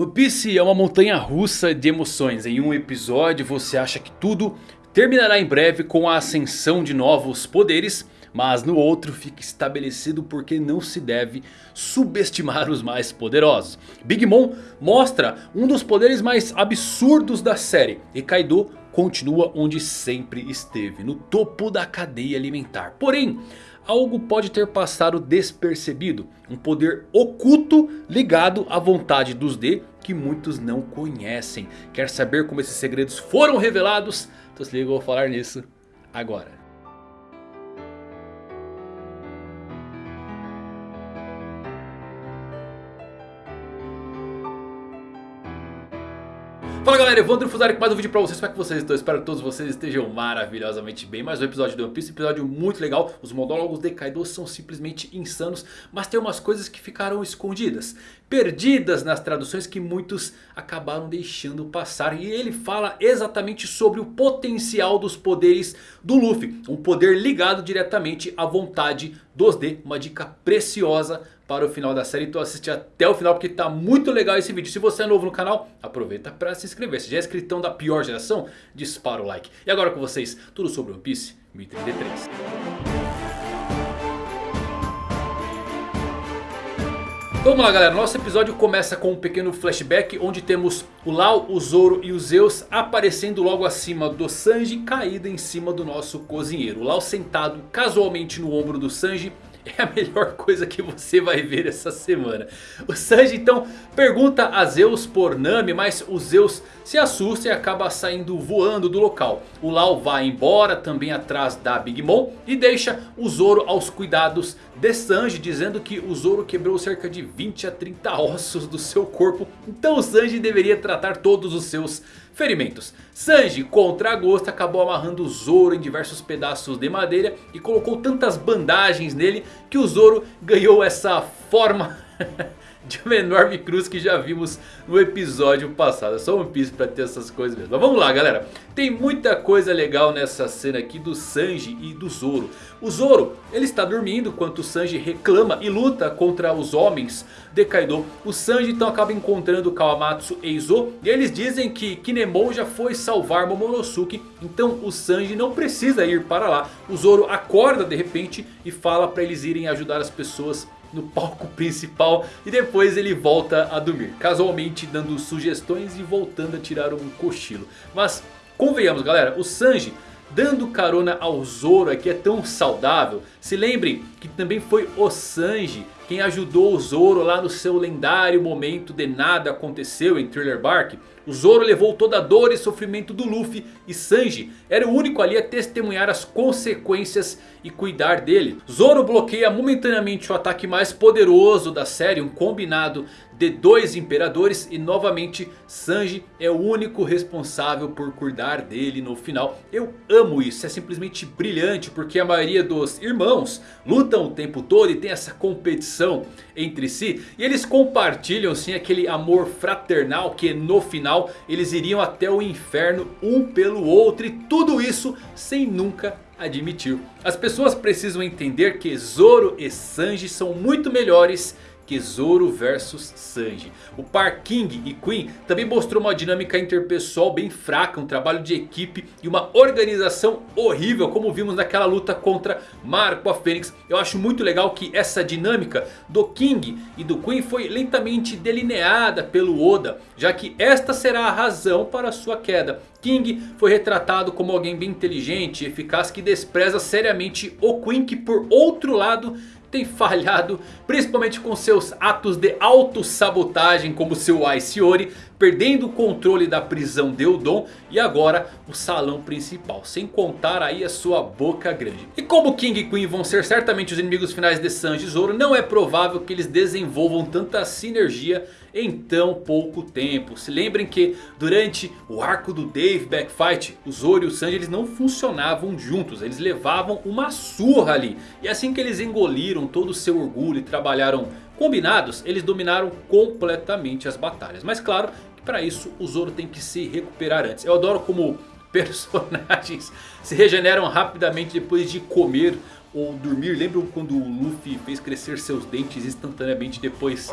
One Piece é uma montanha russa de emoções. Em um episódio você acha que tudo terminará em breve com a ascensão de novos poderes. Mas no outro fica estabelecido porque não se deve subestimar os mais poderosos. Big Mom mostra um dos poderes mais absurdos da série. E Kaido continua onde sempre esteve, no topo da cadeia alimentar. Porém, algo pode ter passado despercebido. Um poder oculto ligado à vontade dos D que muitos não conhecem. Quer saber como esses segredos foram revelados? Então se liga, eu vou falar nisso agora. Fala galera, Evandro Fusari com mais um vídeo pra vocês, como é que vocês estão? Espero que todos vocês estejam maravilhosamente bem. Mais um episódio do One Piece, episódio muito legal. Os monólogos de Kaido são simplesmente insanos Mas tem umas coisas que ficaram escondidas Perdidas nas traduções que muitos acabaram deixando passar. E ele fala exatamente sobre o potencial dos poderes do Luffy Um poder ligado diretamente à vontade dos D Uma dica preciosa para o final da série. Então assiste até o final porque está muito legal esse vídeo. Se você é novo no canal, aproveita para se inscrever. Se já é inscritão da pior geração, dispara o like. E agora com vocês, tudo sobre One Piece 1033. Então vamos lá galera, nosso episódio começa com um pequeno flashback onde temos o Lau, o Zoro e o Zeus aparecendo logo acima do Sanji caído em cima do nosso cozinheiro. O Lau sentado casualmente no ombro do Sanji é a melhor coisa que você vai ver essa semana. O Sanji então pergunta a Zeus por Nami, mas o Zeus se assusta e acaba saindo voando do local. O Lau vai embora também atrás da Big Mom e deixa o Zoro aos cuidados de Sanji, dizendo que o Zoro quebrou cerca de 20 a 30 ossos do seu corpo. Então o Sanji deveria tratar todos os seus Ferimentos. Sanji contra a acabou amarrando o Zoro em diversos pedaços de madeira. E colocou tantas bandagens nele que o Zoro ganhou essa forma de uma enorme cruz que já vimos no episódio passado. É só One Piece pra ter essas coisas mesmo. Mas vamos lá galera. Tem muita coisa legal nessa cena aqui do Sanji e do Zoro. O Zoro ele está dormindo enquanto o Sanji reclama e luta contra os homens de Kaido. O Sanji então acaba encontrando Kawamatsu e Izo. E eles dizem que Kinemon já foi salvar Momonosuke. Então o Sanji não precisa ir para lá. O Zoro acorda de repente e fala para eles irem ajudar as pessoas no palco principal e depois ele volta a dormir. Casualmente dando sugestões e voltando a tirar um cochilo. Mas convenhamos galera, o Sanji dando carona ao Zoro aqui é tão saudável. Se lembrem que também foi o Sanji quem ajudou o Zoro lá no seu lendário momento de nada aconteceu em Thriller Bark. O Zoro levou toda a dor e sofrimento do Luffy e Sanji era o único ali a testemunhar as consequências e cuidar dele. Zoro bloqueia momentaneamente o ataque mais poderoso da série, um combinado de dois imperadores e novamente Sanji é o único responsável por cuidar dele no final. Eu amo isso, é simplesmente brilhante porque a maioria dos irmãos lutam o tempo todo e tem essa competição entre si. E eles compartilham sim aquele amor fraternal que no final eles iriam até o inferno um pelo outro. E tudo isso sem nunca admitir. As pessoas precisam entender que Zoro e Sanji são muito melhores que Zoro versus Sanji. O par King e Queen também mostrou uma dinâmica interpessoal bem fraca, um trabalho de equipe e uma organização horrível como vimos naquela luta contra Marco a Fênix. Eu acho muito legal que essa dinâmica do King e do Queen foi lentamente delineada pelo Oda, já que esta será a razão para sua queda. King foi retratado como alguém bem inteligente e eficaz que despreza seriamente o Queen que por outro lado tem falhado, principalmente com seus atos de autossabotagem como seu Ice Ori, perdendo o controle da prisão de Udon e agora o salão principal, sem contar aí a sua boca grande. E como King e Queen vão ser certamente os inimigos finais de Sanji e Zoro, não é provável que eles desenvolvam tanta sinergia em tão pouco tempo. Se lembrem que durante o arco do Dave Backfight, o Zoro e o Sanji eles não funcionavam juntos. Eles levavam uma surra ali. E assim que eles engoliram todo o seu orgulho e trabalharam combinados, eles dominaram completamente as batalhas. Mas claro para isso o Zoro tem que se recuperar antes. Eu adoro como personagens se regeneram rapidamente depois de comer ou dormir. Lembram quando o Luffy fez crescer seus dentes instantaneamente depois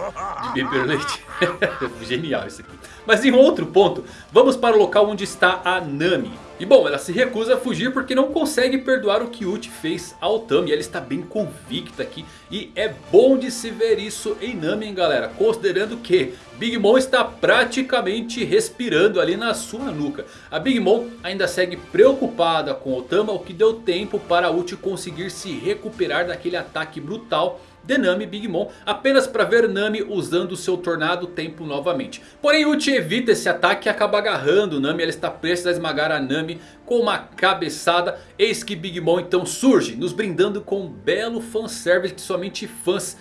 de beber leite? Genial isso aqui. Mas em outro ponto, vamos para o local onde está a Nami. E bom, ela se recusa a fugir porque não consegue perdoar o que Uchi fez ao Tami. Ela está bem convicta aqui. E é bom de se ver isso em Nami, hein, galera. Considerando que Big Mom está praticamente respirando ali na sua nuca. A Big Mom ainda segue preocupada com Otama. O que deu tempo para Uchi conseguir se recuperar daquele ataque brutal de Nami Big Mom. Apenas para ver Nami usando o seu Tornado Tempo novamente. Porém Uchi evita esse ataque e acaba agarrando Nami. Ela está prestes a esmagar a Nami com uma cabeçada. Eis que Big Mom então surge nos brindando com um belo fanservice que somente fãs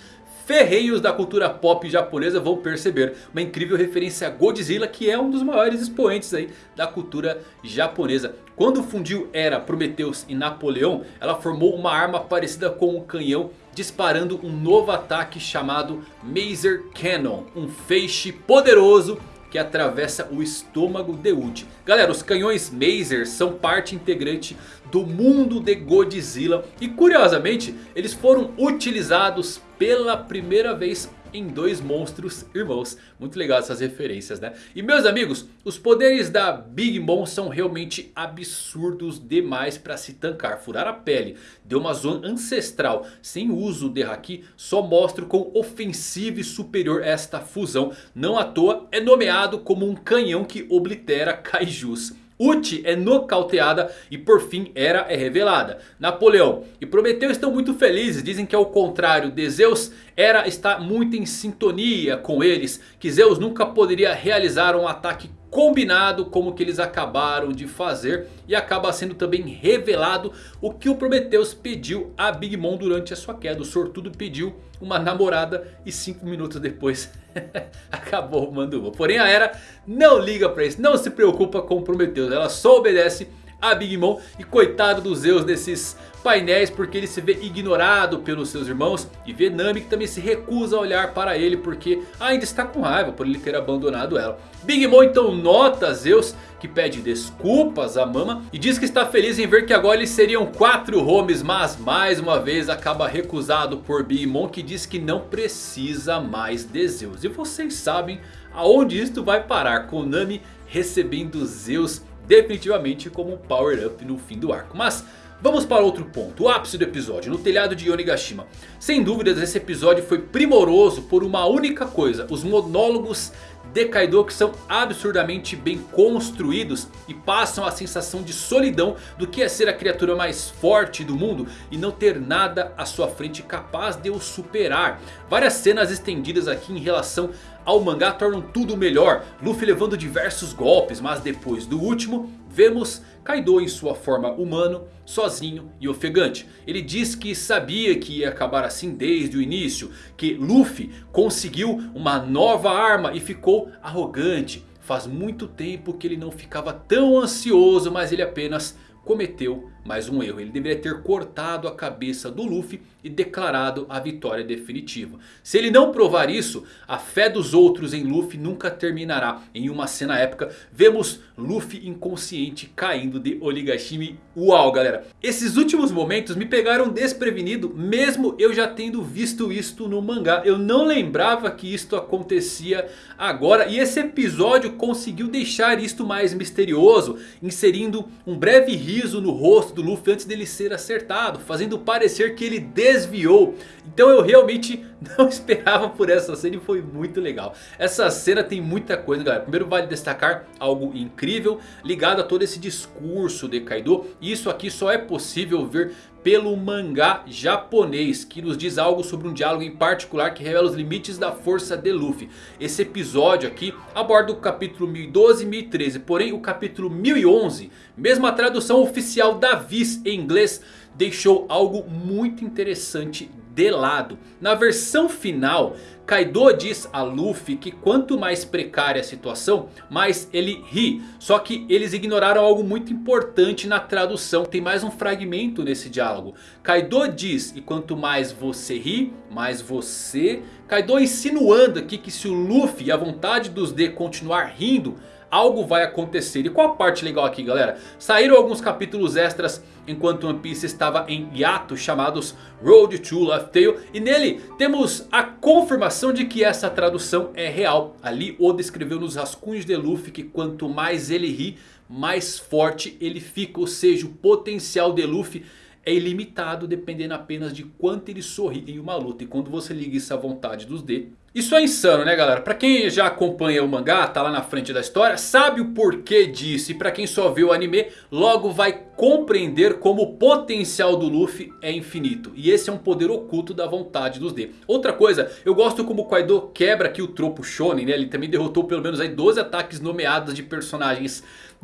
ferreiros da cultura pop japonesa vão perceber. Uma incrível referência a Godzilla que é um dos maiores expoentes aí da cultura japonesa. Quando fundiu Era, Prometheus e Napoleão, ela formou uma arma parecida com um canhão disparando um novo ataque chamado Maser Cannon. Um feixe poderoso que atravessa o estômago de Uchi. Galera, os canhões Maser são parte integrante do mundo de Godzilla. E curiosamente, eles foram utilizados pela primeira vez em dois monstros irmãos. Muito legal essas referências, né? E meus amigos, os poderes da Big Mom são realmente absurdos demais para se tancar. Furar a pele de uma zona ancestral sem uso de Haki só mostra o quão ofensivo e superior esta fusão. Não à toa é nomeado como um canhão que oblitera kaijus. Uchi é nocauteada e por fim Hera é revelada. Napoleão e Prometeu estão muito felizes. Dizem que ao contrário de Zeus, Hera está muito em sintonia com eles. Que Zeus nunca poderia realizar um ataque combinado como que eles acabaram de fazer. E acaba sendo também revelado o que o Prometheus pediu a Big Mom durante a sua queda. O sortudo pediu uma namorada e 5 minutos depois acabou o Manduva. Porém a Hera não liga pra isso, não se preocupa com o Prometheus. Ela só obedece a Big Mom. E coitado dos Zeus desses painéis porque ele se vê ignorado pelos seus irmãos. E vê Nami que também se recusa a olhar para ele porque ainda está com raiva por ele ter abandonado ela. Big Mom então nota Zeus que pede desculpas a Mama e diz que está feliz em ver que agora eles seriam quatro homes, mas mais uma vez acaba recusado por Big Mom que diz que não precisa mais de Zeus. E vocês sabem aonde isto vai parar, com Nami recebendo Zeus definitivamente como um power up no fim do arco. Mas vamos para outro ponto, o ápice do episódio, no telhado de Yonigashima. Sem dúvidas esse episódio foi primoroso por uma única coisa, os monólogos de Kaido que são absurdamente bem construídos e passam a sensação de solidão do que é ser a criatura mais forte do mundo e não ter nada à sua frente capaz de o superar. Várias cenas estendidas aqui em relação ao mangá tornam tudo melhor. Luffy levando diversos golpes, mas depois do último vemos Kaido em sua forma humano, sozinho e ofegante. Ele diz que sabia que ia acabar assim desde o início. Que Luffy conseguiu uma nova arma e ficou arrogante. Faz muito tempo que ele não ficava tão ansioso, mas ele apenas cometeu mais um erro. Ele deveria ter cortado a cabeça do Luffy e declarado a vitória definitiva. Se ele não provar isso, a fé dos outros em Luffy nunca terminará. Em uma cena épica, vemos Luffy inconsciente caindo de Onigashima. Uau galera, esses últimos momentos me pegaram desprevenido, mesmo eu já tendo visto isto no mangá. Eu não lembrava que isto acontecia agora. E esse episódio conseguiu deixar isto mais misterioso, inserindo um breve riso no rosto do Luffy antes dele ser acertado. Fazendo parecer que ele desviou. Então eu realmente não esperava por essa cena e foi muito legal. Essa cena tem muita coisa galera. Primeiro vale destacar algo incrível ligado a todo esse discurso de Kaido. Isso aqui só é possível ver pelo mangá japonês. Que nos diz algo sobre um diálogo em particular que revela os limites da força de Luffy. Esse episódio aqui aborda o capítulo 1012 e 1013. Porém o capítulo 1011, mesmo a tradução oficial da Viz em inglês deixou algo muito interessante de lado. Na versão final, Kaido diz a Luffy que quanto mais precária a situação, mais ele ri. Só que eles ignoraram algo muito importante na tradução. Tem mais um fragmento nesse diálogo. Kaido diz e quanto mais você ri, mais você... Kaido insinuando aqui que se o Luffy e a vontade dos D continuar rindo algo vai acontecer. E qual a parte legal aqui galera? Saíram alguns capítulos extras enquanto One Piece estava em hiato chamados Road to Laugh Tale. E nele temos a confirmação de que essa tradução é real. Ali Oda escreveu nos rascunhos de Luffy que quanto mais ele ri, mais forte ele fica. Ou seja, o potencial de Luffy é ilimitado dependendo apenas de quanto ele sorri em uma luta. E quando você liga isso à vontade dos D, isso é insano né galera? Pra quem já acompanha o mangá, tá lá na frente da história, sabe o porquê disso. E pra quem só vê o anime, logo vai compreender como o potencial do Luffy é infinito. E esse é um poder oculto da vontade dos D. Outra coisa, eu gosto como o Kaido quebra aqui o tropo shonen, né? Ele também derrotou pelo menos aí 12 ataques nomeados de personagens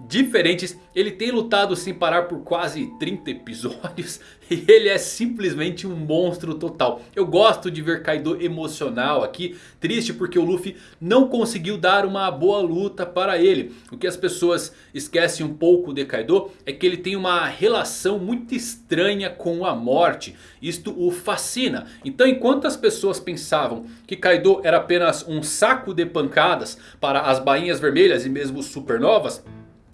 diferentes. Ele tem lutado sem parar por quase 30 episódios. E ele é simplesmente um monstro total. Eu gosto de ver Kaido emocional aqui. Triste porque o Luffy não conseguiu dar uma boa luta para ele. O que as pessoas esquecem um pouco de Kaido é que ele tem uma relação muito estranha com a morte. Isto o fascina. Então enquanto as pessoas pensavam que Kaido era apenas um saco de pancadas para as bainhas vermelhas e mesmo supernovas...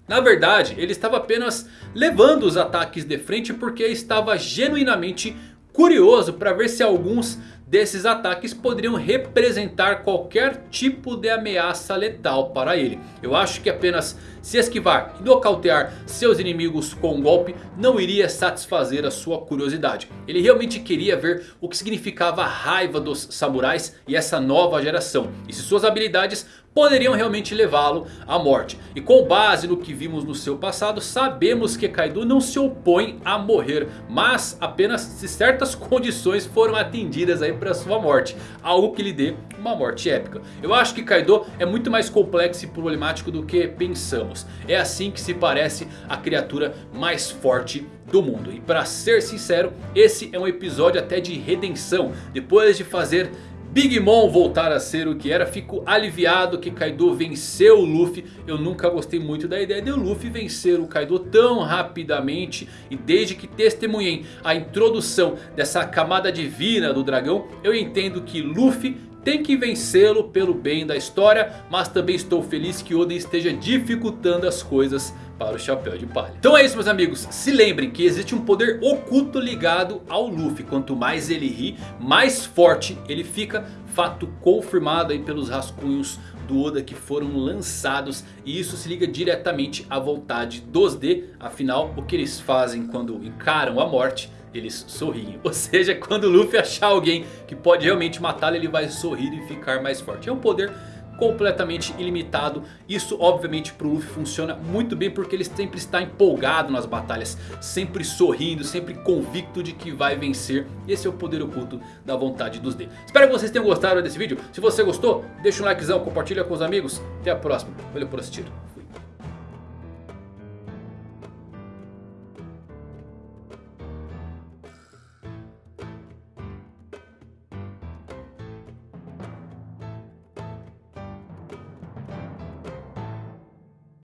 Na verdade, ele estava apenas levando os ataques de frente porque estava genuinamente curioso para ver se alguns desses ataques poderiam representar qualquer tipo de ameaça letal para ele. Eu acho que apenas se esquivar e nocautear seus inimigos com um golpe não iria satisfazer a sua curiosidade. Ele realmente queria ver o que significava a raiva dos samurais e essa nova geração. E se suas habilidades poderiam realmente levá-lo à morte. E com base no que vimos no seu passado, sabemos que Kaido não se opõe a morrer. Mas apenas se certas condições foram atendidas aí para sua morte. Algo que lhe dê uma morte épica. Eu acho que Kaido é muito mais complexo e problemático do que pensamos. É assim que se parece a criatura mais forte do mundo. E para ser sincero, esse é um episódio até de redenção. Depois de fazer Big Mom voltar a ser o que era. Fico aliviado que Kaido venceu o Luffy. Eu nunca gostei muito da ideia de o Luffy vencer o Kaido tão rapidamente. E desde que testemunhei a introdução dessa camada divina do dragão. Eu entendo que Luffy tem que vencê-lo pelo bem da história. Mas também estou feliz que Oden esteja dificultando as coisas para o Chapéu de Palha. Então é isso meus amigos. Se lembrem que existe um poder oculto ligado ao Luffy. Quanto mais ele ri, mais forte ele fica. Fato confirmado aí pelos rascunhos do Oda que foram lançados. E isso se liga diretamente à vontade dos D. Afinal o que eles fazem quando encaram a morte eles sorriem. Ou seja, quando o Luffy achar alguém que pode realmente matá-lo, ele vai sorrir e ficar mais forte. É um poder completamente ilimitado. Isso obviamente para o Luffy funciona muito bem porque ele sempre está empolgado nas batalhas. Sempre sorrindo, sempre convicto de que vai vencer. Esse é o poder oculto da vontade dos D. Espero que vocês tenham gostado desse vídeo. Se você gostou, deixa um likezão, compartilha com os amigos. Até a próxima. Valeu por assistir.